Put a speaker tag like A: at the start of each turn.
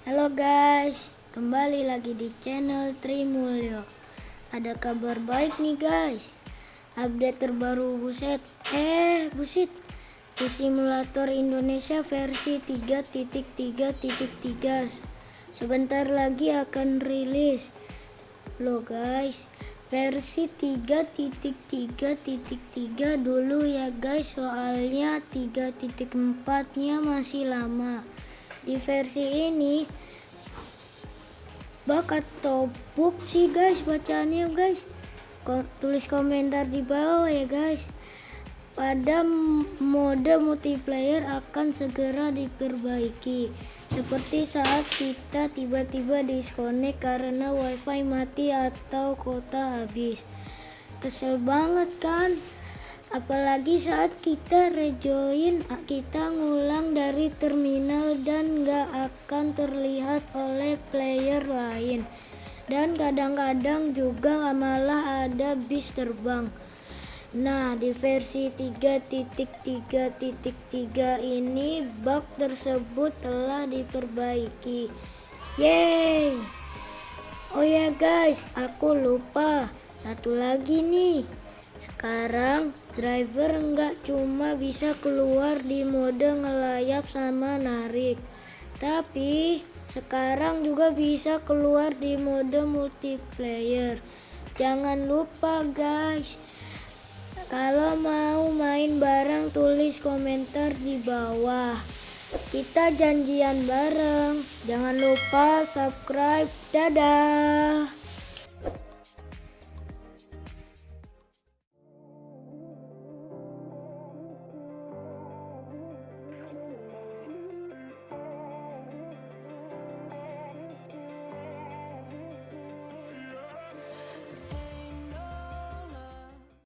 A: Halo guys, kembali lagi di channel Trimulyo. Ada kabar baik nih guys. Update terbaru buset. Eh, busit. Di simulator Indonesia versi 3.3.3 sebentar lagi akan rilis. Loh guys, versi 3.3.3 dulu ya guys, soalnya 3.4 nya masih lama di versi ini. Atau bug sih guys bacaannya guys. Ko tulis komentar di bawah ya guys. Pada mode multiplayer akan segera diperbaiki seperti saat kita tiba-tiba disconnect karena wifi mati atau kota habis. Kesel banget kan apalagi saat kita rejoin kita ngulang dari terminal dan gak akan terlihat oleh player lain. Dan kadang-kadang juga malah ada bis terbang. Nah di versi 3.3.3 ini bug tersebut telah diperbaiki. Yeay! Oh ya guys aku lupa. Satu lagi nih sekarang driver nggak cuma bisa keluar di mode ngelayap sama narik, tapi sekarang juga bisa keluar di mode multiplayer. Jangan lupa guys, kalau mau main bareng tulis komentar di bawah. Kita janjian bareng. Jangan lupa subscribe. Dadah.